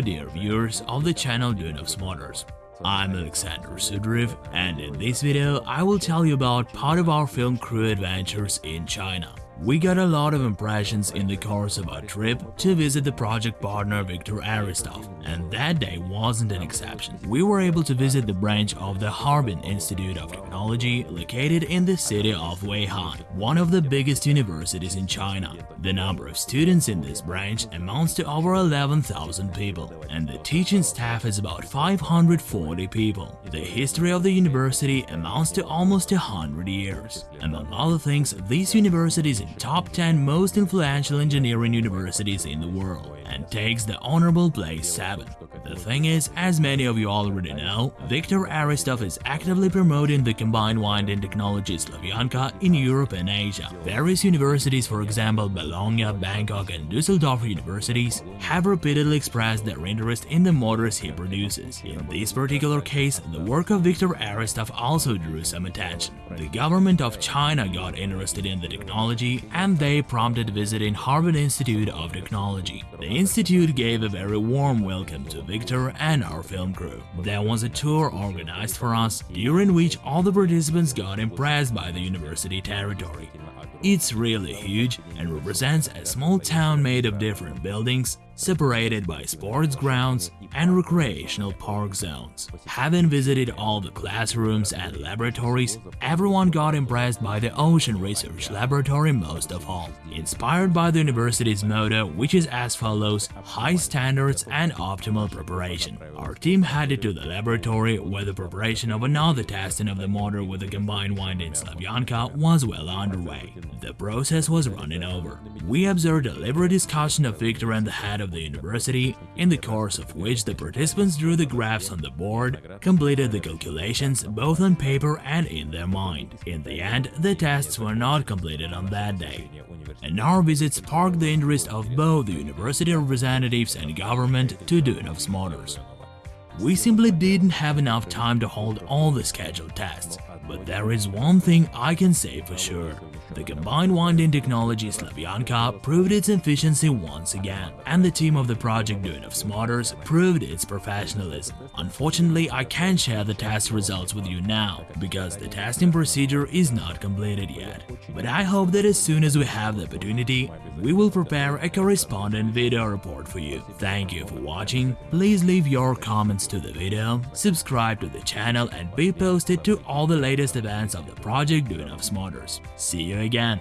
dear viewers of the channel Dune Motors. I'm Alexander Sudriv and in this video I will tell you about part of our film crew adventures in China. We got a lot of impressions in the course of our trip to visit the project partner Viktor Aristov, and that day wasn't an exception. We were able to visit the branch of the Harbin Institute of Technology located in the city of Weihai, one of the biggest universities in China. The number of students in this branch amounts to over 11,000 people, and the teaching staff is about 540 people. The history of the university amounts to almost 100 years. Among other things, this university is top 10 most influential engineering universities in the world and takes the honorable place 7. The thing is, as many of you already know, Viktor Aristov is actively promoting the combined winding technology Slavyanka in Europe and Asia. Various universities, for example Bologna, Bangkok and Dusseldorf universities, have repeatedly expressed their interest in the motors he produces. In this particular case, the work of Viktor Aristov also drew some attention. The government of China got interested in the technology and they prompted visiting Harbin Institute of Technology. The institute gave a very warm welcome to Victor and our film crew. There was a tour organized for us, during which all the participants got impressed by the university territory. It's really huge and represents a small town made of different buildings, separated by sports grounds and recreational park zones. Having visited all the classrooms and laboratories, everyone got impressed by the Ocean Research Laboratory most of all. Inspired by the university's motto, which is as follows, high standards and optimal preparation. Our team headed to the laboratory where the preparation of another testing of the motor with a combined winding Slavyanka was well underway. The process was running over. We observed a lively discussion of Victor and the head of of the university, in the course of which the participants drew the graphs on the board, completed the calculations both on paper and in their mind. In the end, the tests were not completed on that day. And our visit sparked the interest of both the university representatives and government to Duyunov's Motors. We simply didn't have enough time to hold all the scheduled tests, but there is one thing I can say for sure. The combined winding technology Slavyanka proved its efficiency once again, and the team of the project Duyunov's Motors proved its professionalism. Unfortunately, I can't share the test results with you now, because the testing procedure is not completed yet. But I hope that as soon as we have the opportunity, we will prepare a correspondent video report for you. Thank you for watching, please leave your comments to the video, subscribe to the channel and be posted to all the latest events of the project Duyunov's Motors. See again.